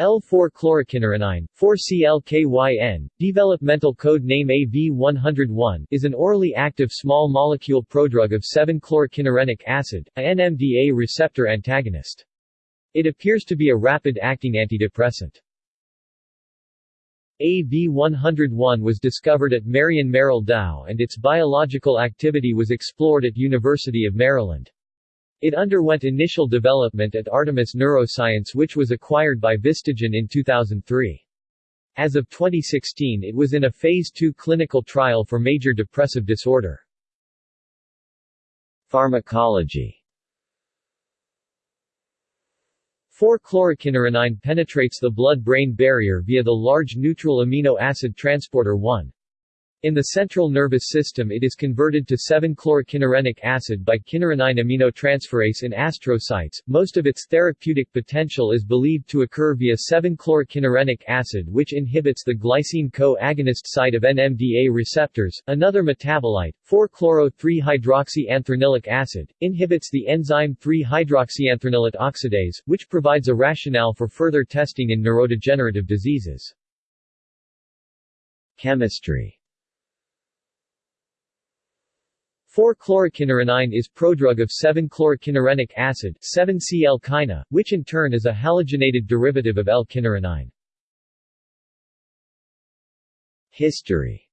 L4-chlorokynurenine, 4-CLKYN, developmental code name AV101, is an orally active small molecule prodrug of 7-chlorokynurenic acid, a NMDA receptor antagonist. It appears to be a rapid-acting antidepressant. AV101 was discovered at Marion Merrell Dow and its biological activity was explored at University of Maryland. It underwent initial development at Artemis Neuroscience which was acquired by Vistagen in 2003. As of 2016 it was in a Phase II clinical trial for major depressive disorder. Pharmacology 4-chlorokynurenine penetrates the blood-brain barrier via the large neutral amino acid transporter 1. In the central nervous system it is converted to 7-chlorokynurenic acid by kynurenine aminotransferase in astrocytes. Most of its therapeutic potential is believed to occur via 7-chlorokynurenic acid which inhibits the glycine co-agonist site of NMDA receptors. Another metabolite, 4-chloro-3-hydroxyanthranilic acid, inhibits the enzyme 3-hydroxyanthranilate oxidase, which provides a rationale for further testing in neurodegenerative diseases. Chemistry 4-chlorokynurenine is prodrug of 7-chlorokynurenic acid 7-CL-quina, which in turn is a halogenated derivative of L-kynurenine. History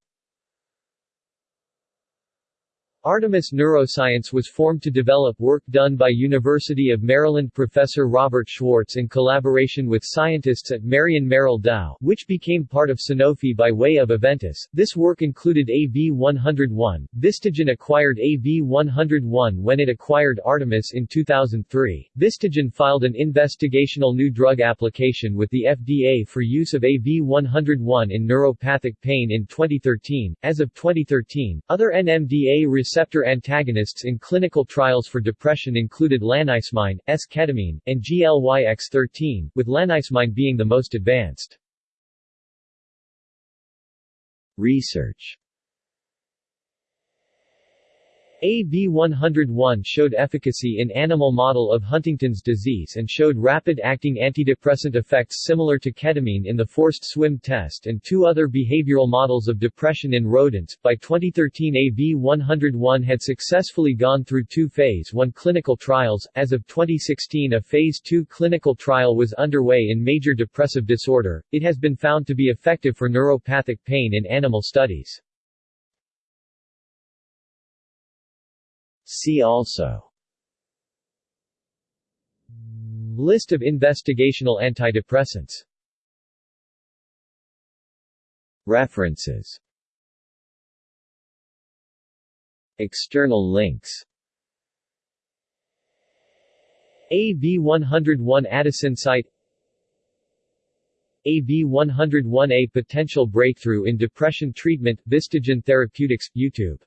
Artemis Neuroscience was formed to develop work done by University of Maryland professor Robert Schwarcz in collaboration with scientists at Marion Merrell Dow, which became part of Sanofi by way of Aventis. This work included AV-101. Vistagen acquired AV-101 when it acquired Artemis in 2003. Vistagen filed an investigational new drug application with the FDA for use of AV-101 in neuropathic pain in 2013. As of 2013, other NMDA receptor antagonists in clinical trials for depression included lanicemine, S-ketamine, and GLYX13, with lanicemine being the most advanced. Research AV101 showed efficacy in animal model of Huntington's disease and showed rapid-acting antidepressant effects similar to ketamine in the forced swim test and two other behavioral models of depression in rodents. By 2013 AV101 had successfully gone through two Phase 1 clinical trials. As of 2016 a Phase 2 clinical trial was underway in major depressive disorder. It has been found to be effective for neuropathic pain in animal studies. See also. List of investigational antidepressants. References. External links. AV101 AdisInsight. AV101A Potential Breakthrough in Depression Treatment Vistagen Therapeutics, YouTube